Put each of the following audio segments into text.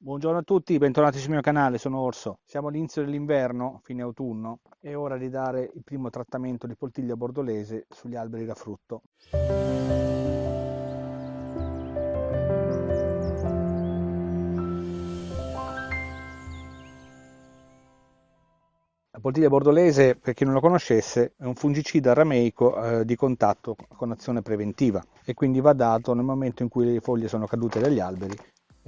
Buongiorno a tutti, bentornati sul mio canale, sono Orso. Siamo all'inizio dell'inverno, fine autunno, è ora di dare il primo trattamento di poltiglia bordolese sugli alberi da frutto. La poltiglia bordolese, per chi non lo conoscesse, è un fungicida rameico eh, di contatto con azione preventiva e quindi va dato nel momento in cui le foglie sono cadute dagli alberi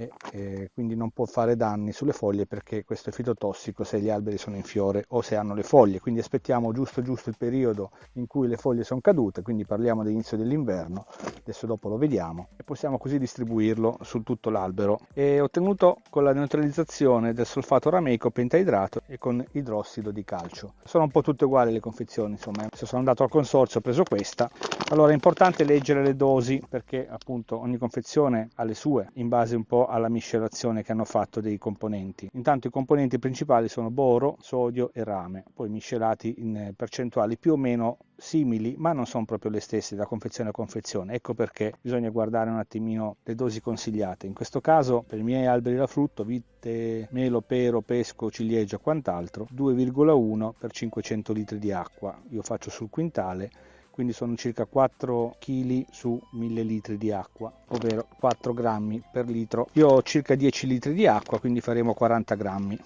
e, e quindi non può fare danni sulle foglie perché questo è fitotossico se gli alberi sono in fiore o se hanno le foglie. Quindi aspettiamo giusto giusto il periodo in cui le foglie sono cadute quindi parliamo dell'inizio dell'inverno adesso dopo lo vediamo e possiamo così distribuirlo su tutto l'albero. È ottenuto con la neutralizzazione del solfato rameico pentaidrato e con idrossido di calcio. Sono un po' tutte uguali le confezioni insomma se sono andato al consorzio ho preso questa. Allora è importante leggere le dosi perché appunto ogni confezione ha le sue in base un po' alla miscelazione che hanno fatto dei componenti. Intanto i componenti principali sono boro, sodio e rame, poi miscelati in percentuali più o meno simili, ma non sono proprio le stesse da confezione a confezione. Ecco perché bisogna guardare un attimino le dosi consigliate. In questo caso, per i miei alberi da frutto, vite, melo, pero, pesco, ciliegio e quant'altro, 2,1 per 500 litri di acqua. Io faccio sul quintale quindi sono circa 4 kg su 1000 litri di acqua, ovvero 4 grammi per litro. Io ho circa 10 litri di acqua, quindi faremo 40 grammi.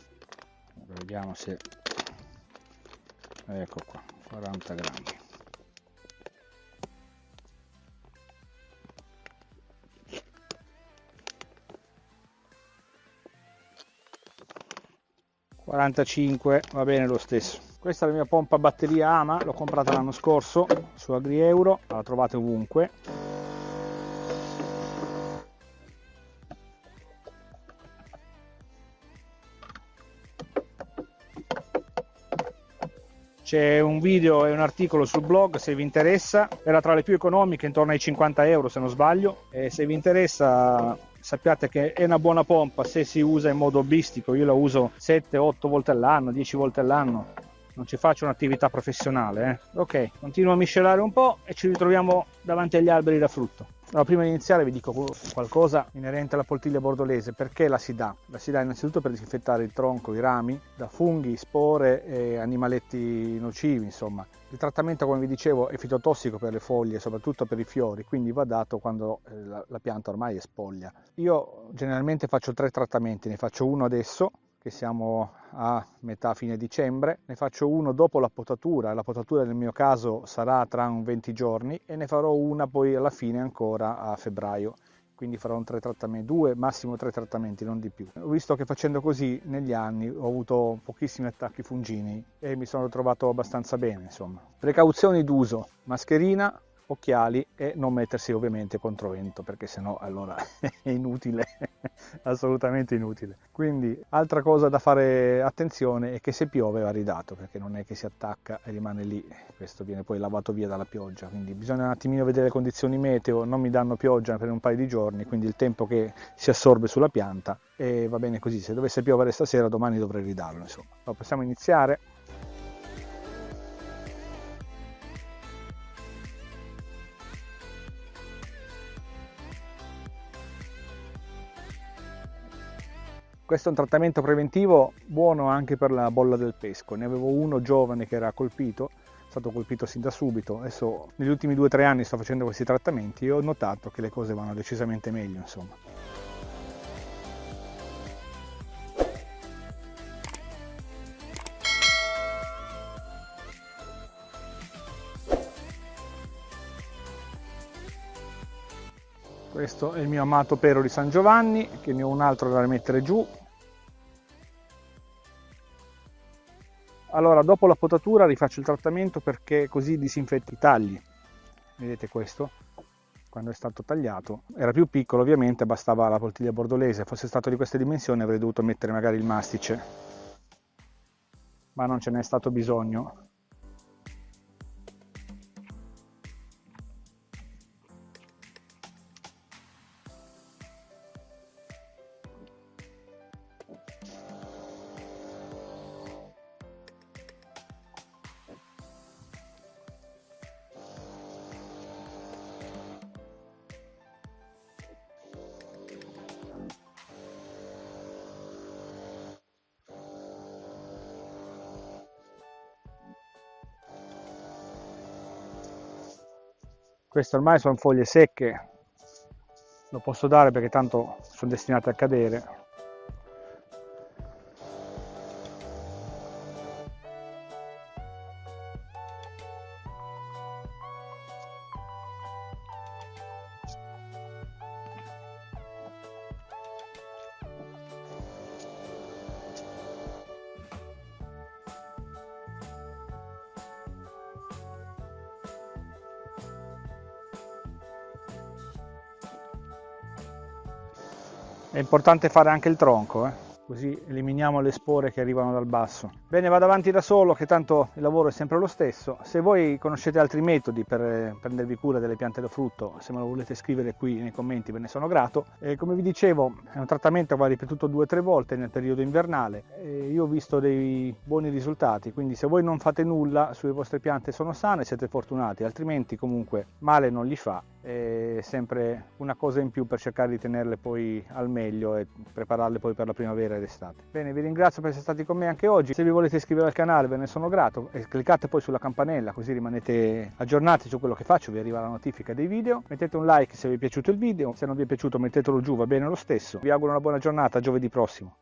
Vediamo se... Ecco qua, 40 grammi. ...45 va bene lo stesso questa è la mia pompa batteria ama l'ho comprata l'anno scorso su AgriEuro la trovate ovunque. C'è un video e un articolo sul blog se vi interessa. Era tra le più economiche intorno ai 50 euro se non sbaglio. E se vi interessa sappiate che è una buona pompa se si usa in modo hobbistico io la uso 7-8 volte all'anno 10 volte all'anno non ci faccio un'attività professionale. Eh. Ok, continuo a miscelare un po' e ci ritroviamo davanti agli alberi da frutto. Allora, prima di iniziare vi dico qualcosa inerente alla poltiglia bordolese. Perché la si dà? La si dà innanzitutto per disinfettare il tronco, i rami, da funghi, spore e animaletti nocivi, insomma. Il trattamento, come vi dicevo, è fitotossico per le foglie, soprattutto per i fiori, quindi va dato quando eh, la, la pianta ormai è spoglia. Io generalmente faccio tre trattamenti, ne faccio uno adesso, che siamo a metà fine dicembre, ne faccio uno dopo la potatura, la potatura nel mio caso sarà tra un 20 giorni e ne farò una poi alla fine ancora a febbraio quindi farò un tre trattamenti, due, massimo tre trattamenti, non di più. Ho visto che facendo così negli anni ho avuto pochissimi attacchi fungini e mi sono trovato abbastanza bene, insomma. Precauzioni d'uso, mascherina, occhiali e non mettersi ovviamente contro vento perché sennò allora è inutile assolutamente inutile. Quindi altra cosa da fare attenzione è che se piove va ridato perché non è che si attacca e rimane lì. Questo viene poi lavato via dalla pioggia quindi bisogna un attimino vedere le condizioni meteo non mi danno pioggia per un paio di giorni quindi il tempo che si assorbe sulla pianta e va bene così. Se dovesse piovere stasera domani dovrei ridarlo insomma. Allora, possiamo iniziare Questo è un trattamento preventivo buono anche per la bolla del pesco. Ne avevo uno giovane che era colpito, è stato colpito sin da subito. Adesso negli ultimi due o tre anni sto facendo questi trattamenti e ho notato che le cose vanno decisamente meglio, insomma. Questo è il mio amato pero di San Giovanni che ne ho un altro da mettere giù. Allora dopo la potatura rifaccio il trattamento perché così disinfetti i tagli. Vedete questo? Quando è stato tagliato. Era più piccolo ovviamente bastava la poltiglia bordolese. Fosse stato di queste dimensioni avrei dovuto mettere magari il mastice. Ma non ce n'è stato bisogno queste ormai sono foglie secche. Lo posso dare perché tanto sono destinate a cadere È importante fare anche il tronco, eh? così eliminiamo le spore che arrivano dal basso. Bene, vado avanti da solo che tanto il lavoro è sempre lo stesso. Se voi conoscete altri metodi per eh, prendervi cura delle piante da frutto, se me lo volete scrivere qui nei commenti ve ne sono grato. E come vi dicevo è un trattamento che va ripetuto due o tre volte nel periodo invernale e io ho visto dei buoni risultati, quindi se voi non fate nulla sulle vostre piante sono sane siete fortunati, altrimenti comunque male non gli fa è sempre una cosa in più per cercare di tenerle poi al meglio e prepararle poi per la primavera ed estate. Bene, vi ringrazio per essere stati con me anche oggi. Se vi volete iscrivere al canale ve ne sono grato e cliccate poi sulla campanella così rimanete aggiornati su quello che faccio, vi arriva la notifica dei video. Mettete un like se vi è piaciuto il video, se non vi è piaciuto mettetelo giù, va bene lo stesso. Vi auguro una buona giornata, giovedì prossimo.